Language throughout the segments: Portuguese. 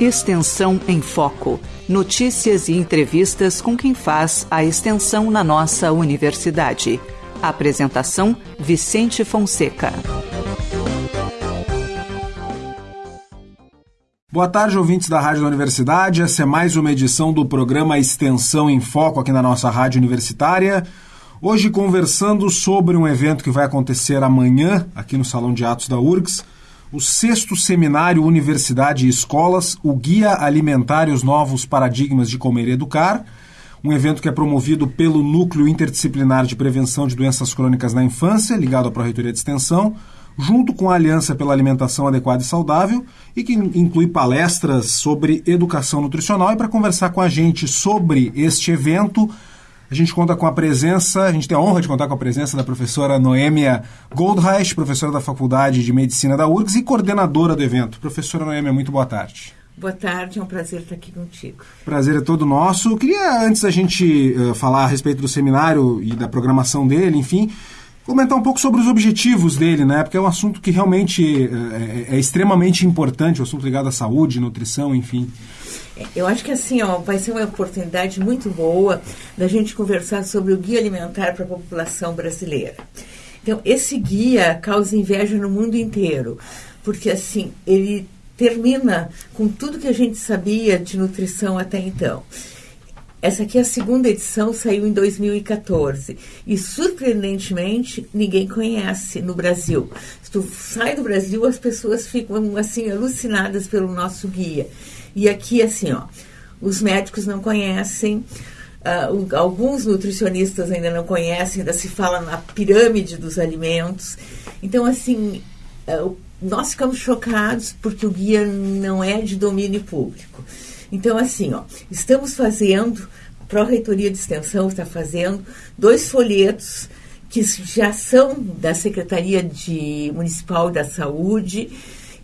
Extensão em Foco. Notícias e entrevistas com quem faz a extensão na nossa universidade. Apresentação: Vicente Fonseca. Boa tarde, ouvintes da Rádio da Universidade. Essa é mais uma edição do programa Extensão em Foco aqui na nossa Rádio Universitária. Hoje conversando sobre um evento que vai acontecer amanhã aqui no Salão de Atos da URGS o sexto seminário Universidade e Escolas, o Guia Alimentar e os Novos Paradigmas de Comer e Educar, um evento que é promovido pelo Núcleo Interdisciplinar de Prevenção de Doenças Crônicas na Infância, ligado à Pró-Reitoria de Extensão, junto com a Aliança pela Alimentação Adequada e Saudável, e que inclui palestras sobre educação nutricional. E para conversar com a gente sobre este evento, a gente conta com a presença, a gente tem a honra de contar com a presença da professora Noêmia Goldreich, professora da Faculdade de Medicina da URGS e coordenadora do evento. Professora Noêmia, muito boa tarde. Boa tarde, é um prazer estar aqui contigo. Prazer é todo nosso. Eu queria, antes da gente uh, falar a respeito do seminário e da programação dele, enfim, comentar um pouco sobre os objetivos dele, né? Porque é um assunto que realmente é, é, extremamente importante, o assunto ligado à saúde, nutrição, enfim. Eu acho que assim, ó, vai ser uma oportunidade muito boa da gente conversar sobre o guia alimentar para a população brasileira. Então, esse guia causa inveja no mundo inteiro, porque assim, ele termina com tudo que a gente sabia de nutrição até então. Essa aqui é a segunda edição, saiu em 2014. E, surpreendentemente, ninguém conhece no Brasil. Se tu sai do Brasil, as pessoas ficam, assim, alucinadas pelo nosso guia. E aqui, assim, ó, os médicos não conhecem, uh, alguns nutricionistas ainda não conhecem, ainda se fala na pirâmide dos alimentos. Então, assim, uh, nós ficamos chocados porque o guia não é de domínio público. Então, assim, ó, estamos fazendo, a Pró-Reitoria de Extensão está fazendo dois folhetos que já são da Secretaria de Municipal da Saúde,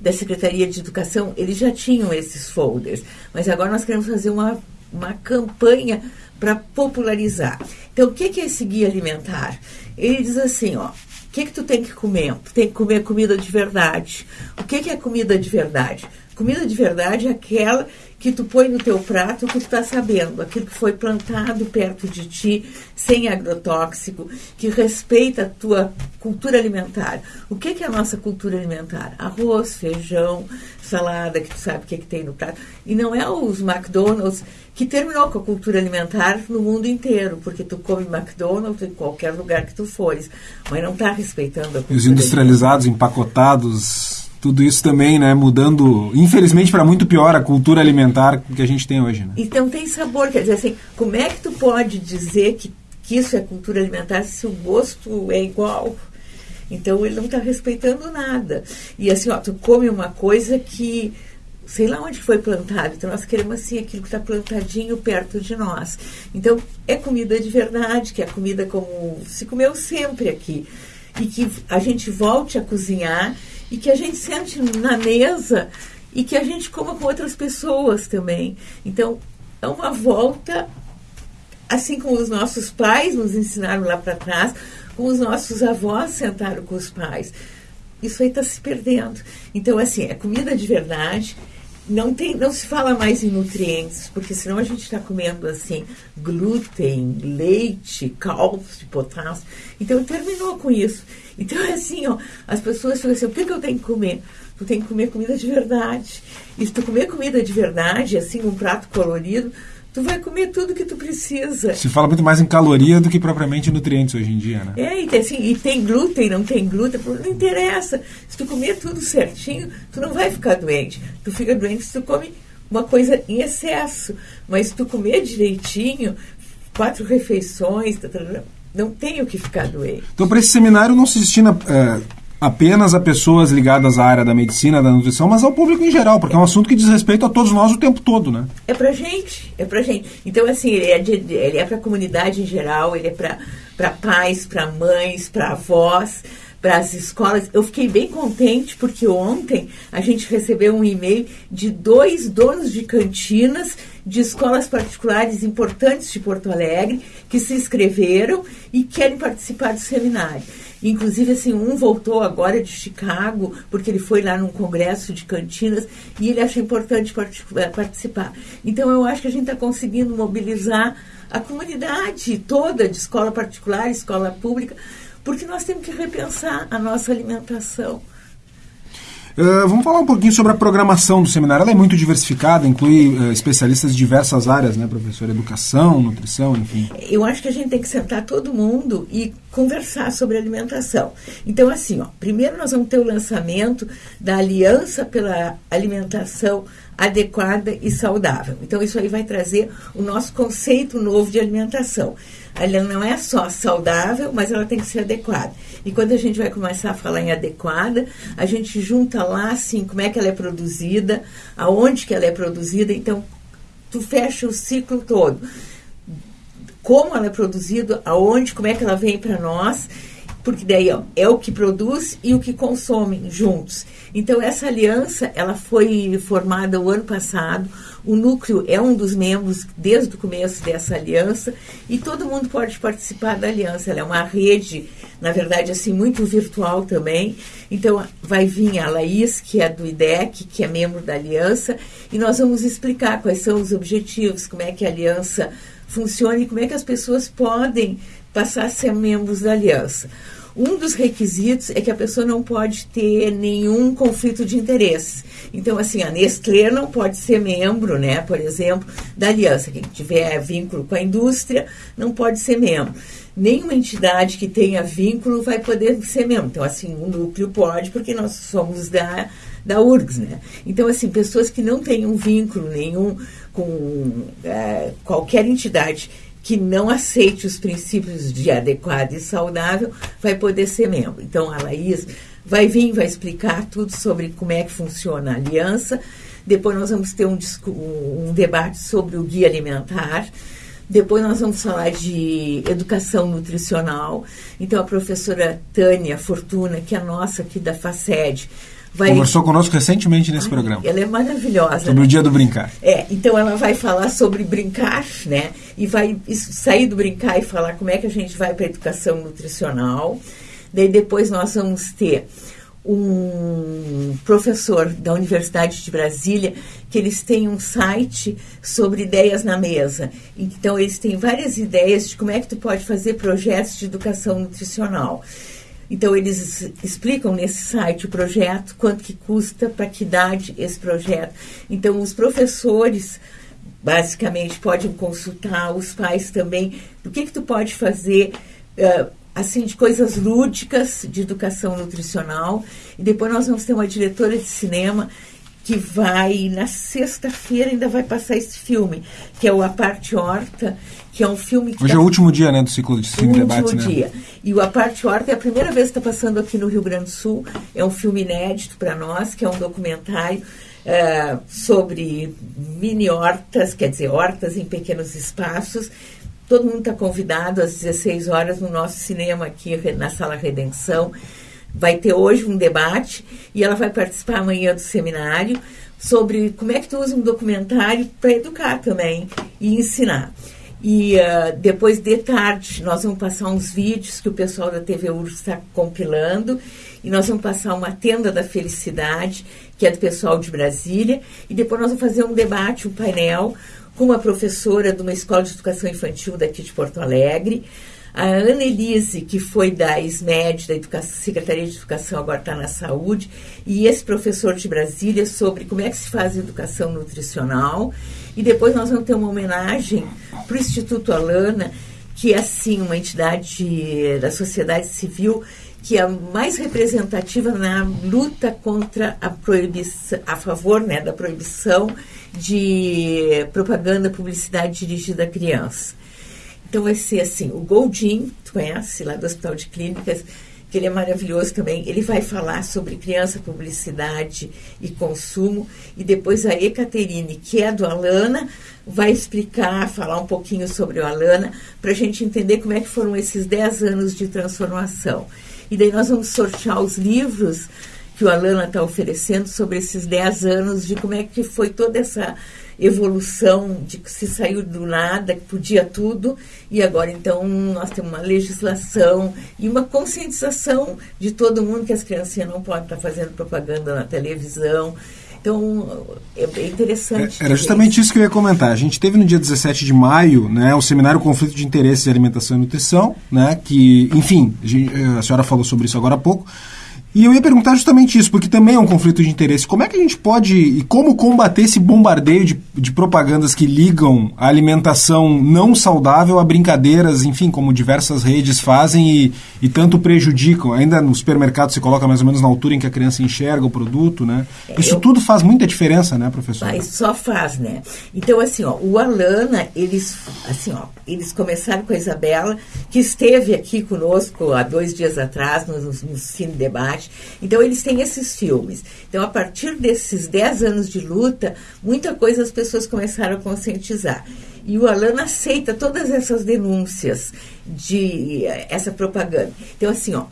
da Secretaria de Educação, eles já tinham esses folders, mas agora nós queremos fazer uma, uma campanha para popularizar. Então, o que, que é esse guia alimentar? Ele diz assim, ó, o que, que tu tem que comer? Tu tem que comer comida de verdade. O que, que é comida de verdade? Comida de verdade é aquela que tu põe no teu prato o que tu está sabendo, aquilo que foi plantado perto de ti, sem agrotóxico, que respeita a tua cultura alimentar. O que, que é a nossa cultura alimentar? Arroz, feijão, salada, que tu sabe o que, que tem no prato. E não é os McDonald's que terminou com a cultura alimentar no mundo inteiro, porque tu come McDonald's em qualquer lugar que tu fores, mas não está respeitando a cultura Os industrializados, alimentar. empacotados tudo isso também, né, mudando, infelizmente, para muito pior a cultura alimentar que a gente tem hoje. Né? Então tem sabor, quer dizer assim, como é que tu pode dizer que, que isso é cultura alimentar se o gosto é igual? Então ele não está respeitando nada. E assim, ó, tu come uma coisa que sei lá onde foi plantado. Então nós queremos assim aquilo que está plantadinho perto de nós. Então é comida de verdade, que é comida como se comeu sempre aqui. E que a gente volte a cozinhar e que a gente sente na mesa e que a gente coma com outras pessoas também. Então, é uma volta, assim como os nossos pais nos ensinaram lá para trás, como os nossos avós sentaram com os pais. Isso aí está se perdendo. Então, assim, é comida de verdade. Não, tem, não se fala mais em nutrientes, porque senão a gente está comendo assim glúten, leite, cálcio, potássio. Então terminou com isso. Então, é assim, ó, as pessoas ficam assim, o que, que eu tenho que comer? Tu tem que comer comida de verdade. E se tu comer comida de verdade, assim, um prato colorido, tu vai comer tudo que tu precisa. Se fala muito mais em caloria do que propriamente em nutrientes hoje em dia, né? É, e tem, assim, e tem glúten, não tem glúten, não interessa. Se tu comer tudo certinho, tu não vai ficar doente. Tu fica doente se tu come uma coisa em excesso. Mas se tu comer direitinho, quatro refeições, tá, tá, tá, não tenho que ficar doente. Então, para esse seminário não se destina é, apenas a pessoas ligadas à área da medicina, da nutrição, mas ao público em geral, porque é um assunto que diz respeito a todos nós o tempo todo, né? É para gente, é para gente. Então, assim, ele é, de, ele é para a comunidade em geral, ele é para pais, para mães, para avós, para as escolas. Eu fiquei bem contente porque ontem a gente recebeu um e-mail de dois donos de cantinas de escolas particulares importantes de Porto Alegre que se inscreveram e querem participar do seminário. Inclusive, assim, um voltou agora de Chicago, porque ele foi lá num congresso de cantinas e ele acha importante eh, participar. Então, eu acho que a gente está conseguindo mobilizar a comunidade toda de escola particular, escola pública, porque nós temos que repensar a nossa alimentação. Uh, vamos falar um pouquinho sobre a programação do seminário. Ela é muito diversificada, inclui uh, especialistas de diversas áreas, né, professor? Educação, nutrição, enfim. Eu acho que a gente tem que sentar todo mundo e conversar sobre alimentação. Então, assim, ó, primeiro nós vamos ter o lançamento da Aliança pela Alimentação Adequada e Saudável. Então, isso aí vai trazer o nosso conceito novo de alimentação. Ela não é só saudável, mas ela tem que ser adequada. E quando a gente vai começar a falar em adequada, a gente junta lá, assim, como é que ela é produzida, aonde que ela é produzida. Então, tu fecha o ciclo todo. Como ela é produzida, aonde, como é que ela vem para nós porque daí é o que produz e o que consomem juntos. Então essa aliança ela foi formada o ano passado. O núcleo é um dos membros desde o começo dessa aliança e todo mundo pode participar da aliança. Ela é uma rede, na verdade, assim muito virtual também. Então vai vir a Laís, que é do IDEC, que é membro da aliança, e nós vamos explicar quais são os objetivos, como é que a aliança funciona e como é que as pessoas podem passar a ser membros da aliança. Um dos requisitos é que a pessoa não pode ter nenhum conflito de interesses. Então, assim, a Nestlé não pode ser membro, né, por exemplo, da aliança. Quem tiver vínculo com a indústria não pode ser membro. Nenhuma entidade que tenha vínculo vai poder ser membro. Então, assim, o núcleo pode, porque nós somos da, da URGS, né? Então, assim, pessoas que não tenham vínculo nenhum com é, qualquer entidade que não aceite os princípios de adequado e saudável vai poder ser membro. Então, a Laís vai vir, vai explicar tudo sobre como é que funciona a aliança. Depois nós vamos ter um, um debate sobre o guia alimentar. Depois nós vamos falar de educação nutricional. Então, a professora Tânia Fortuna, que é nossa aqui da FACED, Vai... Conversou conosco recentemente nesse Ai, programa. Ela é maravilhosa. Sobre né? o dia do brincar. É, então ela vai falar sobre brincar, né? E vai sair do brincar e falar como é que a gente vai para a educação nutricional. Daí depois nós vamos ter um professor da Universidade de Brasília que eles têm um site sobre ideias na mesa. Então eles têm várias ideias de como é que tu pode fazer projetos de educação nutricional. Então, eles explicam nesse site o projeto, quanto que custa, para que idade esse projeto. Então, os professores, basicamente, podem consultar, os pais também, do que que tu pode fazer, uh, assim, de coisas lúdicas, de educação nutricional. E depois nós vamos ter uma diretora de cinema que vai, na sexta-feira, ainda vai passar esse filme, que é o A Parte Horta, que é um filme que. Hoje tá... é o último dia, né, do ciclo de cine debates, né? dia. E o A Parte Horta é a primeira vez que está passando aqui no Rio Grande do Sul. É um filme inédito para nós, que é um documentário uh, sobre mini hortas, quer dizer, hortas em pequenos espaços. Todo mundo está convidado às 16 horas no nosso cinema aqui na Sala Redenção vai ter hoje um debate e ela vai participar amanhã do seminário sobre como é que tu usa um documentário para educar também e ensinar. E uh, depois de tarde nós vamos passar uns vídeos que o pessoal da TV URSS está compilando e nós vamos passar uma tenda da felicidade que é do pessoal de Brasília e depois nós vamos fazer um debate, um painel com uma professora de uma escola de educação infantil daqui de Porto Alegre, a Ana Elise, que foi da SMED, da Educação, Secretaria de Educação, agora está na Saúde, e esse professor de Brasília sobre como é que se faz educação nutricional. E depois nós vamos ter uma homenagem para o Instituto Alana, que é, assim, uma entidade da sociedade civil que é mais representativa na luta contra a proibição, a favor né, da proibição de propaganda, publicidade dirigida a crianças. Então vai ser assim, o Goldin, tu conhece lá do Hospital de Clínicas, que ele é maravilhoso também. Ele vai falar sobre criança, publicidade e consumo. E depois a Ecaterine, que é do Alana, vai explicar, falar um pouquinho sobre o Alana, para a gente entender como é que foram esses 10 anos de transformação. E daí nós vamos sortear os livros que o Alana está oferecendo sobre esses 10 anos de como é que foi toda essa evolução de que se saiu do nada, que podia tudo, e agora então nós temos uma legislação e uma conscientização de todo mundo que as criancinhas não podem estar fazendo propaganda na televisão. Então, é, interessante. É, era justamente isso que eu ia comentar. A gente teve no dia 17 de maio né, o seminário Conflito de Interesses em Alimentação e Nutrição, né, que, enfim, a senhora falou sobre isso agora há pouco. E eu ia perguntar justamente isso, porque também é um conflito de interesse. Como é que a gente pode e como combater esse bombardeio de, de propagandas que ligam a alimentação não saudável a brincadeiras, enfim, como diversas redes fazem e, e tanto prejudicam? Ainda no supermercado se coloca mais ou menos na altura em que a criança enxerga o produto, né? É, isso eu, tudo faz muita diferença, né, professor? Mas só faz, né? Então, assim, ó, o Alana, eles, assim, ó, eles começaram com a Isabela, que esteve aqui conosco há dois dias atrás, no, no Cine Debate, então, eles têm esses filmes. Então, a partir desses 10 anos de luta, muita coisa as pessoas começaram a conscientizar. E o Alan aceita todas essas denúncias de essa propaganda. Então, assim, ó,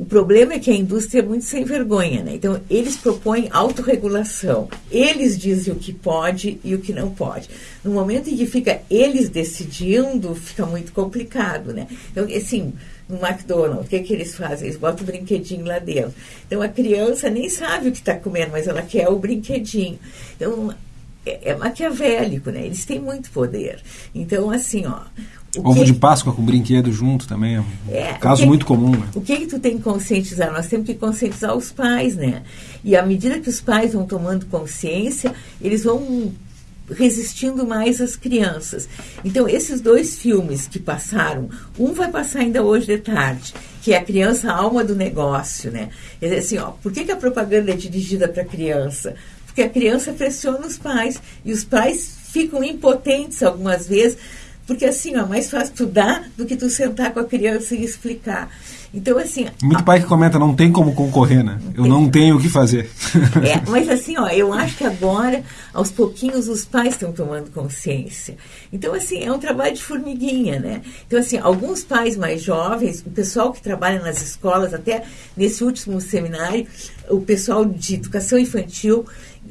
o problema é que a indústria é muito sem vergonha, né? Então, eles propõem autorregulação. Eles dizem o que pode e o que não pode. No momento em que fica eles decidindo, fica muito complicado, né? Então, assim, no McDonald's, o que, que eles fazem? Eles botam o brinquedinho lá dentro. Então a criança nem sabe o que está comendo, mas ela quer o brinquedinho. Então é, é, maquiavélico, né? Eles têm muito poder. Então, assim, ó. Ovo que... de Páscoa com brinquedo junto também é um é, caso que, muito comum. Né? O que, que tu tem que conscientizar? Nós temos que conscientizar os pais, né? E à medida que os pais vão tomando consciência, eles vão resistindo mais às crianças. Então, esses dois filmes que passaram, um vai passar ainda hoje de tarde, que é a criança a alma do negócio, né? Dizer, assim, ó, por que, que a propaganda é dirigida para a criança? Porque a criança pressiona os pais e os pais ficam impotentes algumas vezes, porque assim, ó, é mais fácil tu dar do que tu sentar com a criança e explicar. Então, assim. Muito pai que comenta, não tem como concorrer, né? Eu não tenho o que fazer. É, mas assim, ó, eu acho que agora, aos pouquinhos, os pais estão tomando consciência. Então, assim, é um trabalho de formiguinha, né? Então, assim, alguns pais mais jovens, o pessoal que trabalha nas escolas, até nesse último seminário, o pessoal de educação infantil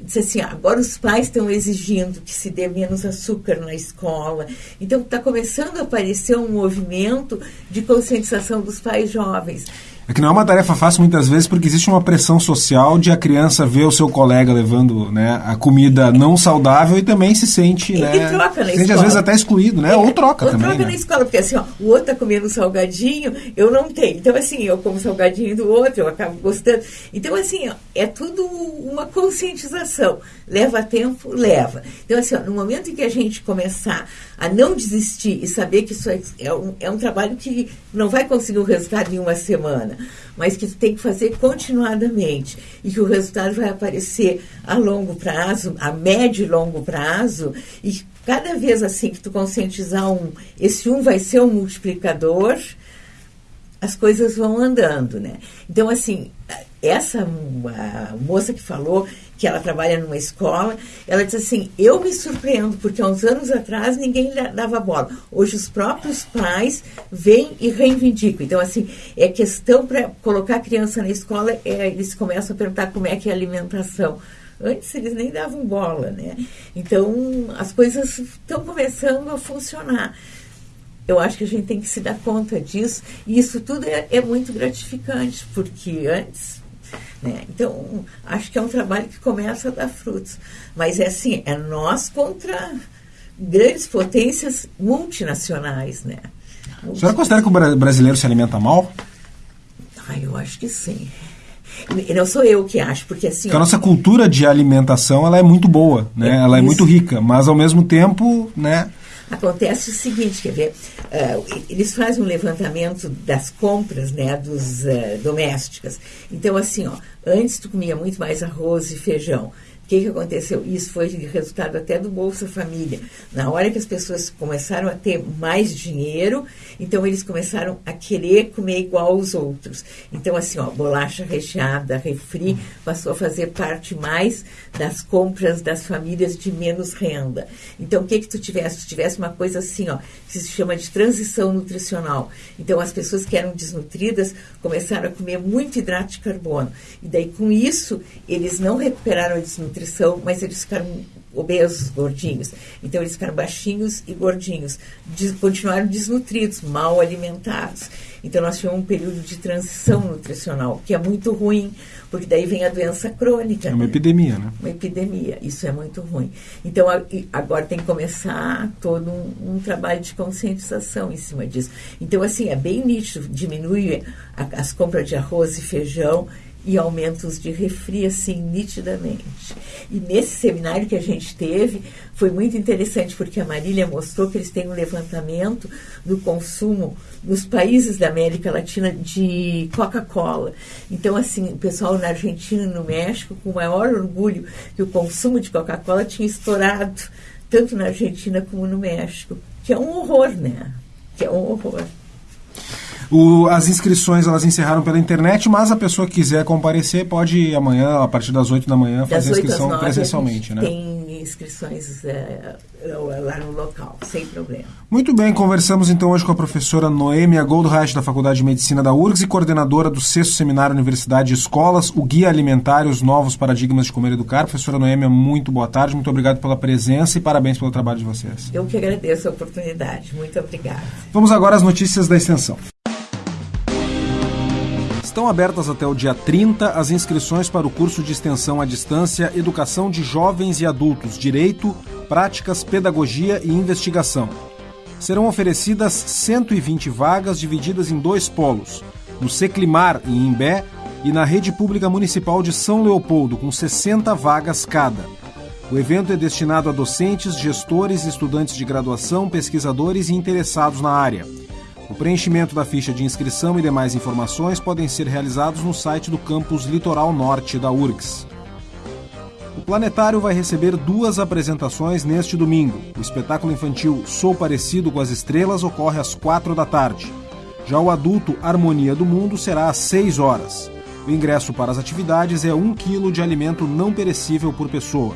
disse assim, agora os pais estão exigindo que se dê menos açúcar na escola. Então está começando a aparecer um movimento de conscientização dos pais jovens. É que não é uma tarefa fácil muitas vezes porque existe uma pressão social de a criança ver o seu colega levando né, a comida não saudável e também se sente, e, né? E troca na se sente às vezes até excluído, né? É, ou troca ou também. troca né? na escola, porque assim, ó, o outro está comendo salgadinho, eu não tenho. Então, assim, eu como salgadinho do outro, eu acabo gostando. Então, assim, ó, é tudo uma conscientização. Leva tempo? Leva. Então, assim, ó, no momento em que a gente começar a não desistir e saber que isso é, é, um, é um trabalho que não vai conseguir um resultado em uma semana, mas que tu tem que fazer continuadamente e que o resultado vai aparecer a longo prazo, a médio e longo prazo, e cada vez assim que tu conscientizar um, esse um vai ser um multiplicador, as coisas vão andando, né? Então, assim, essa moça que falou que ela trabalha numa escola, ela disse assim: Eu me surpreendo, porque há uns anos atrás ninguém dava bola. Hoje os próprios pais vêm e reivindicam. Então, assim, é questão para colocar a criança na escola, é, eles começam a perguntar como é que é a alimentação. Antes eles nem davam bola, né? Então as coisas estão começando a funcionar. Eu acho que a gente tem que se dar conta disso, e isso tudo é, é muito gratificante, porque antes né? Então, acho que é um trabalho que começa a dar frutos. Mas é assim, é nós contra grandes potências multinacionais. Né? A senhora considera que o brasileiro se alimenta mal? Ah, eu acho que sim. Não sou eu que acho, porque assim. Porque a nossa cultura de alimentação ela é muito boa, né? É, ela é muito rica, mas ao mesmo tempo, né? Acontece o seguinte, quer ver? Uh, eles fazem um levantamento das compras, né, dos uh, domésticas. Então, assim, ó, antes tu comia muito mais arroz e feijão que, que aconteceu? Isso foi resultado até do Bolsa Família. Na hora que as pessoas começaram a ter mais dinheiro, então eles começaram a querer comer igual aos outros. Então, assim, ó, bolacha recheada, refri, passou a fazer parte mais das compras das famílias de menos renda. Então, o que que tu tivesse? Tu tivesse uma coisa assim, ó, que se chama de transição nutricional. Então, as pessoas que eram desnutridas começaram a comer muito hidrato de carbono. E daí, com isso, eles não recuperaram a desnutrição nutrição, mas eles ficaram obesos, gordinhos. Então eles ficaram baixinhos e gordinhos. Des, continuaram desnutridos, mal alimentados. Então nós tivemos um período de transição nutricional, que é muito ruim, porque daí vem a doença crônica. É uma né? epidemia, né? Uma epidemia, isso é muito ruim. Então agora tem que começar todo um, um trabalho de conscientização em cima disso. Então, assim, é bem nítido, diminui a, as compras de arroz e feijão e aumentos de refri, assim, nitidamente. E nesse seminário que a gente teve, foi muito interessante, porque a Marília mostrou que eles têm um levantamento do consumo nos países da América Latina de Coca-Cola. Então, assim, o pessoal na Argentina e no México, com o maior orgulho que o consumo de Coca-Cola tinha estourado, tanto na Argentina como no México, que é um horror, né? Que é um horror. O, as inscrições elas encerraram pela internet, mas a pessoa que quiser comparecer pode ir amanhã, a partir das 8 da manhã, fazer a inscrição presencialmente, né? Tem inscrições é, lá no local, sem problema. Muito bem, conversamos então hoje com a professora Noêmia Goldreich, da Faculdade de Medicina da URGS e coordenadora do sexto Seminário Universidade e Escolas, o Guia Alimentar e os Novos Paradigmas de Comer e Educar. Professora Noêmia, muito boa tarde, muito obrigado pela presença e parabéns pelo trabalho de vocês. Eu que agradeço a oportunidade, muito obrigada. Vamos agora às notícias da extensão. Estão abertas até o dia 30 as inscrições para o curso de extensão à distância Educação de Jovens e Adultos, Direito, Práticas, Pedagogia e Investigação. Serão oferecidas 120 vagas divididas em dois polos, no Seclimar, em Imbé, e na Rede Pública Municipal de São Leopoldo, com 60 vagas cada. O evento é destinado a docentes, gestores, estudantes de graduação, pesquisadores e interessados na área. O preenchimento da ficha de inscrição e demais informações podem ser realizados no site do campus Litoral Norte da URGS. O Planetário vai receber duas apresentações neste domingo. O espetáculo infantil Sou Parecido com as Estrelas ocorre às quatro da tarde. Já o adulto Harmonia do Mundo será às seis horas. O ingresso para as atividades é um quilo de alimento não perecível por pessoa.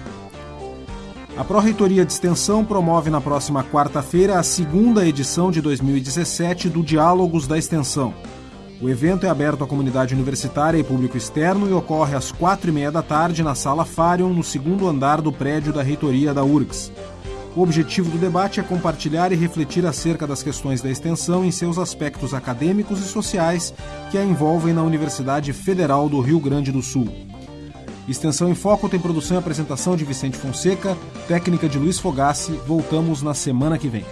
A Pró-Reitoria de Extensão promove na próxima quarta-feira a segunda edição de 2017 do Diálogos da Extensão. O evento é aberto à comunidade universitária e público externo e ocorre às quatro e meia da tarde na Sala Farion, no segundo andar do prédio da Reitoria da URGS. O objetivo do debate é compartilhar e refletir acerca das questões da extensão em seus aspectos acadêmicos e sociais que a envolvem na Universidade Federal do Rio Grande do Sul. Extensão em Foco tem produção e apresentação de Vicente Fonseca, técnica de Luiz Fogassi. Voltamos na semana que vem.